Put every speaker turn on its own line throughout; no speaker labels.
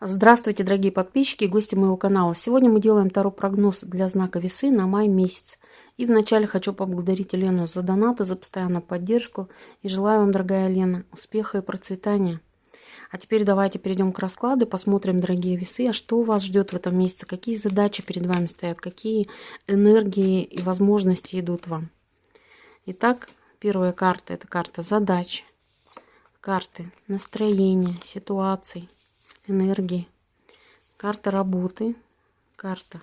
Здравствуйте, дорогие подписчики и гости моего канала. Сегодня мы делаем второй прогноз для знака весы на май месяц. И вначале хочу поблагодарить Елену за донаты, за постоянную поддержку. И желаю вам, дорогая Лена, успеха и процветания. А теперь давайте перейдем к раскладу и посмотрим, дорогие весы, а что вас ждет в этом месяце, какие задачи перед вами стоят, какие энергии и возможности идут вам. Итак, первая карта – это карта задач, карты настроения, ситуаций, энергии. Карта работы, карта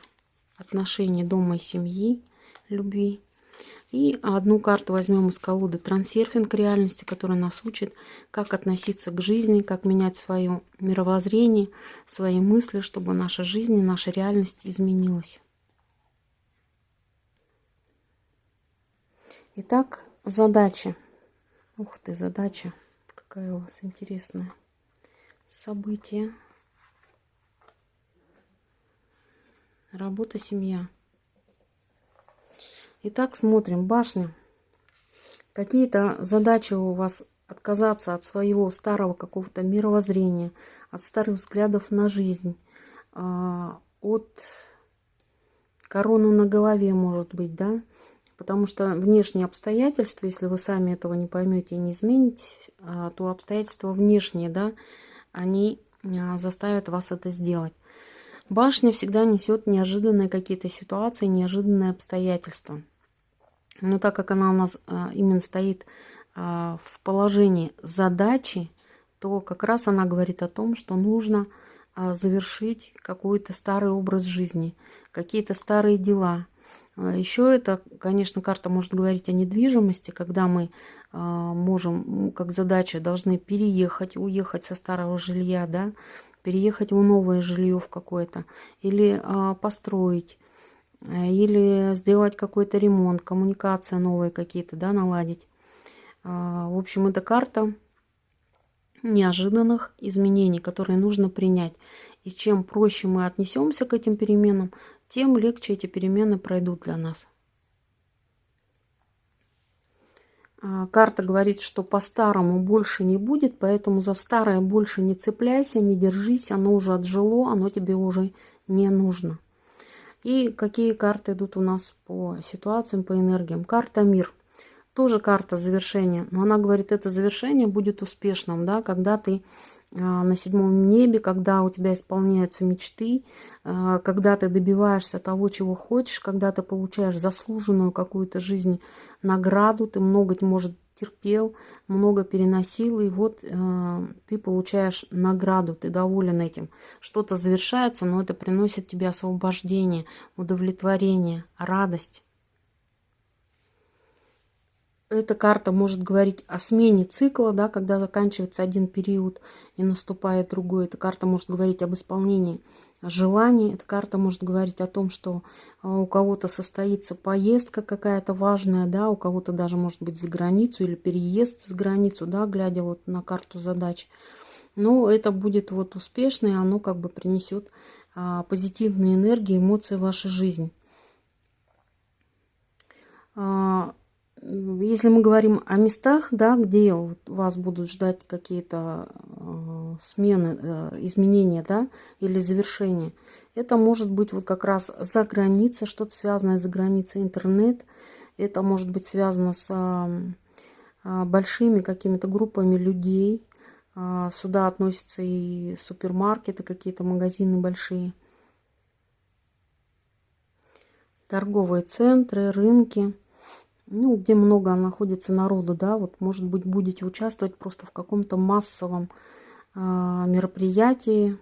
отношений дома и семьи, любви. И одну карту возьмем из колоды «Трансерфинг реальности», которая нас учит, как относиться к жизни, как менять свое мировоззрение, свои мысли, чтобы наша жизнь и наша реальность изменилась. Итак, задача. Ух ты, задача. Какая у вас интересная события. Работа, семья. Итак, смотрим. Башня. Какие-то задачи у вас отказаться от своего старого какого-то мировоззрения, от старых взглядов на жизнь, а, от короны на голове, может быть, да? Потому что внешние обстоятельства, если вы сами этого не поймете и не изменитесь, а, то обстоятельства внешние, да, они а, заставят вас это сделать. Башня всегда несет неожиданные какие-то ситуации, неожиданные обстоятельства. Но так как она у нас а, именно стоит а, в положении задачи, то как раз она говорит о том, что нужно завершить какой-то старый образ жизни, какие-то старые дела. Еще это, конечно, карта может говорить о недвижимости, когда мы а, можем, как задача, должны переехать, уехать со старого жилья, да, переехать в новое жилье в какое-то, или а, построить, э, или сделать какой-то ремонт, коммуникация новые какие-то, да, наладить. А, в общем, это карта неожиданных изменений, которые нужно принять. И чем проще мы отнесемся к этим переменам, тем легче эти перемены пройдут для нас. А, карта говорит, что по-старому больше не будет, поэтому за старое больше не цепляйся, не держись, оно уже отжило, оно тебе уже не нужно. И какие карты идут у нас по ситуациям, по энергиям? Карта мир. Тоже карта завершения, но она говорит, это завершение будет успешным, да, когда ты на седьмом небе, когда у тебя исполняются мечты, а, когда ты добиваешься того, чего хочешь, когда ты получаешь заслуженную какую-то жизнь награду, ты много, может, терпел, много переносил, и вот э, ты получаешь награду, ты доволен этим. Что-то завершается, но это приносит тебе освобождение, удовлетворение, радость эта карта может говорить о смене цикла, да, когда заканчивается один период и наступает другой. Эта карта может говорить об исполнении желаний. Эта карта может говорить о том, что а, у кого-то состоится поездка какая-то важная, да, у кого-то даже может быть за границу или переезд за границу, да, глядя вот на карту задач. Но это будет вот успешно, и оно как бы принесет а, позитивные энергии, эмоции в вашу жизнь. А, если мы говорим о местах, да, где вас будут ждать какие-то э, смены, э, изменения, да, или завершения, это может быть вот как раз за границей, что-то связанное за границей, интернет, это может быть связано с э, большими какими-то группами людей, э, сюда относятся и супермаркеты, какие-то магазины большие, торговые центры, рынки – ну, где много находится народу, да, вот, может быть, будете участвовать просто в каком-то массовом э, мероприятии,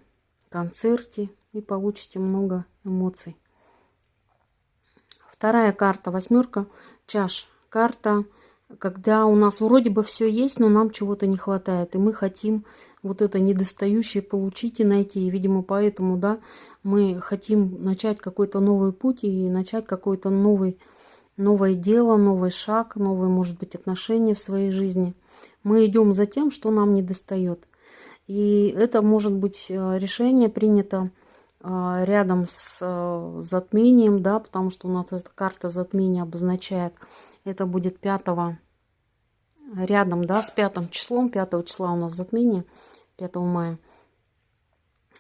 концерте и получите много эмоций. Вторая карта, восьмерка чаш. Карта, когда у нас вроде бы все есть, но нам чего-то не хватает, и мы хотим вот это недостающее получить и найти. И, видимо, поэтому, да, мы хотим начать какой-то новый путь и начать какой-то новый новое дело, новый шаг, новые, может быть, отношения в своей жизни. Мы идем за тем, что нам не достает. И это может быть э, решение принято э, рядом с э, затмением, да, потому что у нас эта карта затмения обозначает, это будет 5 рядом, да, с пятым числом, 5 числа у нас затмение, 5 мая.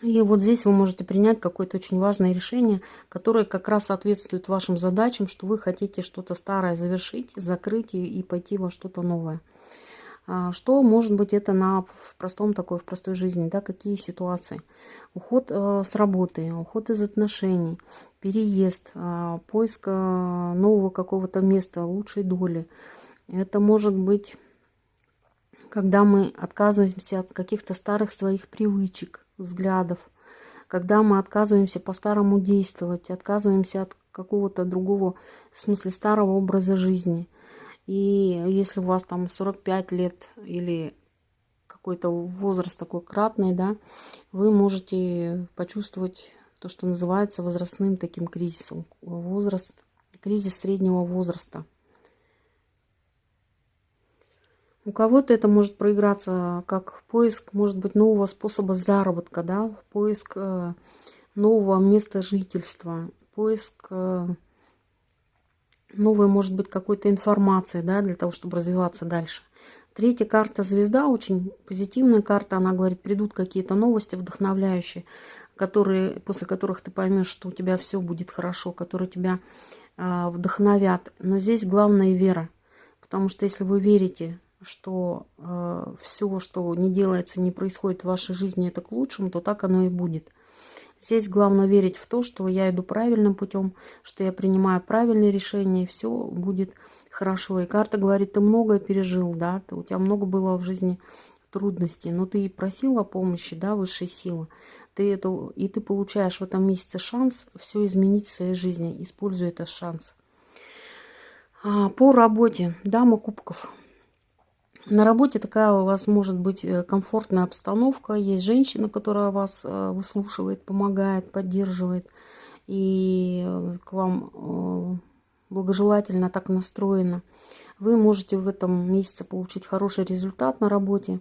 И вот здесь вы можете принять какое-то очень важное решение, которое как раз соответствует вашим задачам, что вы хотите что-то старое завершить, закрыть и, и пойти во что-то новое. А, что может быть это на в простом такой, в простой жизни, да, какие ситуации? Уход э, с работы, уход из отношений, переезд, э, поиск э, нового какого-то места, лучшей доли. Это может быть, когда мы отказываемся от каких-то старых своих привычек, взглядов, когда мы отказываемся по-старому действовать, отказываемся от какого-то другого, в смысле старого образа жизни. И если у вас там 45 лет или какой-то возраст такой кратный, да, вы можете почувствовать то, что называется возрастным таким кризисом. Возраст, кризис среднего возраста. У кого-то это может проиграться как поиск, может быть, нового способа заработка, да, поиск э, нового места жительства, поиск э, новой, может быть, какой-то информации, да, для того, чтобы развиваться дальше. Третья карта звезда, очень позитивная карта, она говорит, придут какие-то новости вдохновляющие, которые, после которых ты поймешь, что у тебя все будет хорошо, которые тебя э, вдохновят. Но здесь главная вера, потому что если вы верите что э, все, что не делается, не происходит в вашей жизни, это к лучшему, то так оно и будет. Здесь главное верить в то, что я иду правильным путем, что я принимаю правильные решения, и все будет хорошо. И карта говорит, ты многое пережил, да, ты, у тебя много было в жизни трудностей, но ты просил о помощи, да, высшей силы. Ты это, и ты получаешь в этом месяце шанс все изменить в своей жизни, используя этот шанс. А, по работе, дама кубков. На работе такая у вас может быть э, комфортная обстановка. Есть женщина, которая вас э, выслушивает, помогает, поддерживает. И э, к вам благожелательно так настроена. Вы можете в этом месяце получить хороший результат на работе.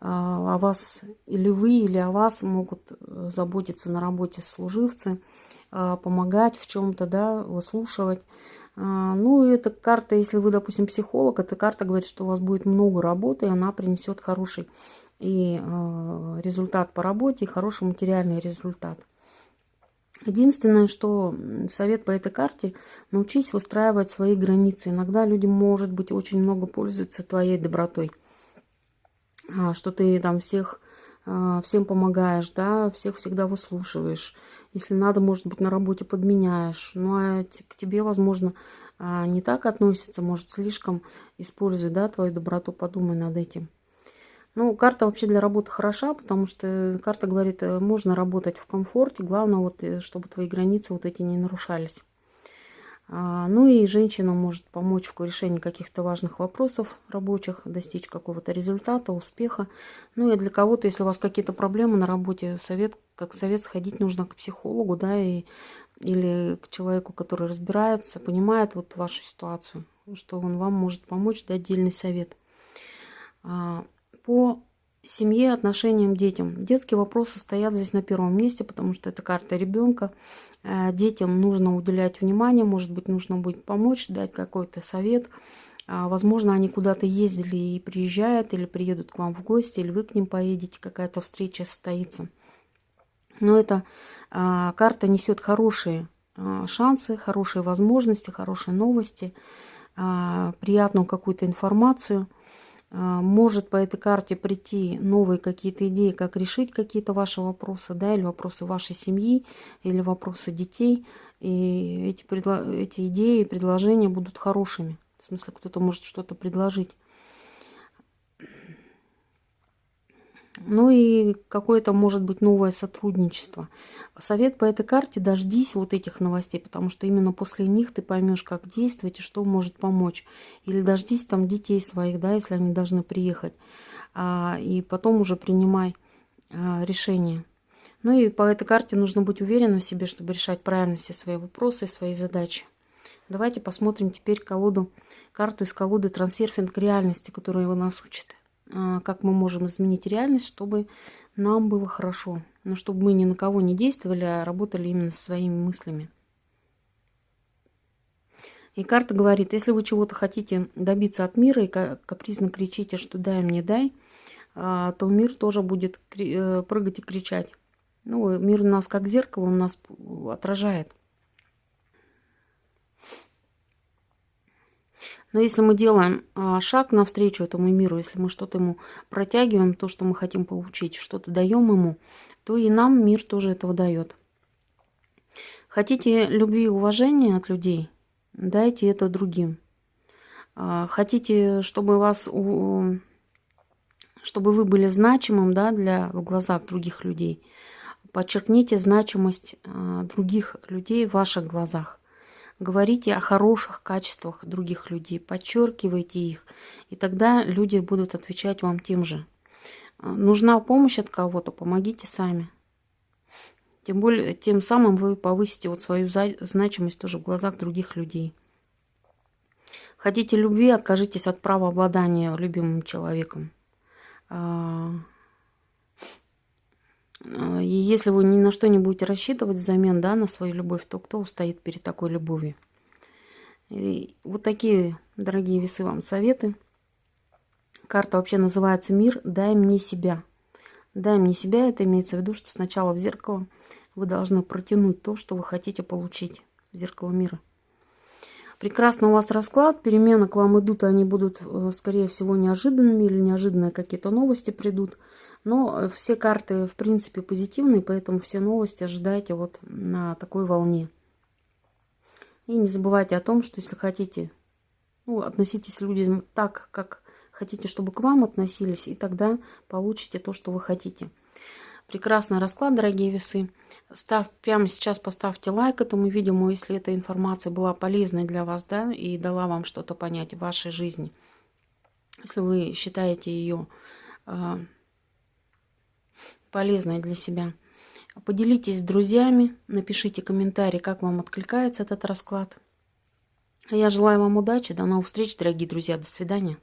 А, о вас или вы, или о вас могут заботиться на работе служивцы, помогать в чем-то, да, выслушивать. А, ну, эта карта, если вы, допустим, психолог, эта карта говорит, что у вас будет много работы, и она принесет хороший и э, результат по работе, и хороший материальный результат. Единственное, что совет по этой карте, научись выстраивать свои границы. Иногда люди, может быть, очень много пользуются твоей добротой. А, что ты там всех а, всем помогаешь, да, всех всегда выслушиваешь. Если надо, может быть, на работе подменяешь. Ну, а к тебе, возможно, а, не так относится, может, слишком использует, да, твою доброту, подумай над этим. Ну, карта вообще для работы хороша, потому что карта говорит, э, можно работать в комфорте, главное, вот, э, чтобы твои границы вот эти не нарушались. А, ну и женщина может помочь в решении каких-то важных вопросов рабочих, достичь какого-то результата, успеха. Ну и для кого-то, если у вас какие-то проблемы на работе, совет, как совет сходить нужно к психологу, да, и, или к человеку, который разбирается, понимает вот вашу ситуацию, что он вам может помочь, дать отдельный совет. А, по семье, отношениям, детям. Детские вопросы стоят здесь на первом месте, потому что это карта ребенка. Э, детям нужно уделять внимание, может быть, нужно будет помочь, дать какой-то совет. А, возможно, они куда-то ездили и приезжают, или приедут к вам в гости, или вы к ним поедете, какая-то встреча состоится. Но эта а, карта несет хорошие а, шансы, хорошие возможности, хорошие новости, приятную какую-то информацию – а, может по этой карте прийти новые какие-то идеи, как решить какие-то ваши вопросы, да, или вопросы вашей семьи, или вопросы детей. И эти, эти идеи предложения будут хорошими. В смысле, кто-то может что-то предложить. Ну и какое-то может быть новое сотрудничество. Совет по этой карте – дождись вот этих новостей, потому что именно после них ты поймешь, как действовать и что может помочь. Или дождись там детей своих, да, если они должны приехать. А, и потом уже принимай а, решение. Ну и по этой карте нужно быть уверенным в себе, чтобы решать правильно все свои вопросы и свои задачи. Давайте посмотрим теперь колоду, карту из колоды «Трансерфинг реальности», которая его нас учит. А, как мы можем изменить реальность, чтобы нам было хорошо. Но чтобы мы ни на кого не действовали, а работали именно со своими мыслями. И карта говорит, если вы чего-то хотите добиться от мира и капризно кричите, что дай мне, дай, а, то мир тоже будет э, прыгать и кричать. Ну, мир у нас как зеркало, он нас отражает. Но если мы делаем а, шаг навстречу этому миру, если мы что-то ему протягиваем, то, что мы хотим получить, что-то даем ему, то и нам мир тоже этого дает. Хотите любви и уважения от людей, дайте это другим. А, хотите, чтобы вас, чтобы вы были значимым, да, для в глазах других людей, подчеркните значимость а, других людей в ваших глазах. Говорите о хороших качествах других людей, подчеркивайте их, и тогда люди будут отвечать вам тем же. А, нужна помощь от кого-то, помогите сами. Тем более, тем самым вы повысите вот свою значимость тоже в глазах других людей. Хотите любви, откажитесь от права обладания любимым человеком. А, и если вы ни на что не будете рассчитывать взамен да, на свою любовь, то кто устоит перед такой любовью? И вот такие, дорогие весы, вам советы. Карта вообще называется «Мир, дай мне себя». «Дай мне себя» это имеется в виду, что сначала в зеркало вы должны протянуть то, что вы хотите получить в зеркало мира. Прекрасно у вас расклад, перемены к вам идут, они будут, э, скорее всего, неожиданными или неожиданные какие-то новости придут. Но э, все карты, в принципе, позитивные, поэтому все новости ожидайте вот на такой волне. И не забывайте о том, что если хотите, ну, относитесь людям так, как хотите, чтобы к вам относились, и тогда получите то, что вы хотите. Прекрасный расклад, дорогие весы. Став, прямо сейчас поставьте лайк этому видео, если эта информация была полезной для вас, да, и дала вам что-то понять в вашей жизни. Если вы считаете ее полезной для себя. Поделитесь с друзьями, напишите комментарий, как вам откликается этот расклад. Я желаю вам удачи, до новых встреч, дорогие друзья, до свидания.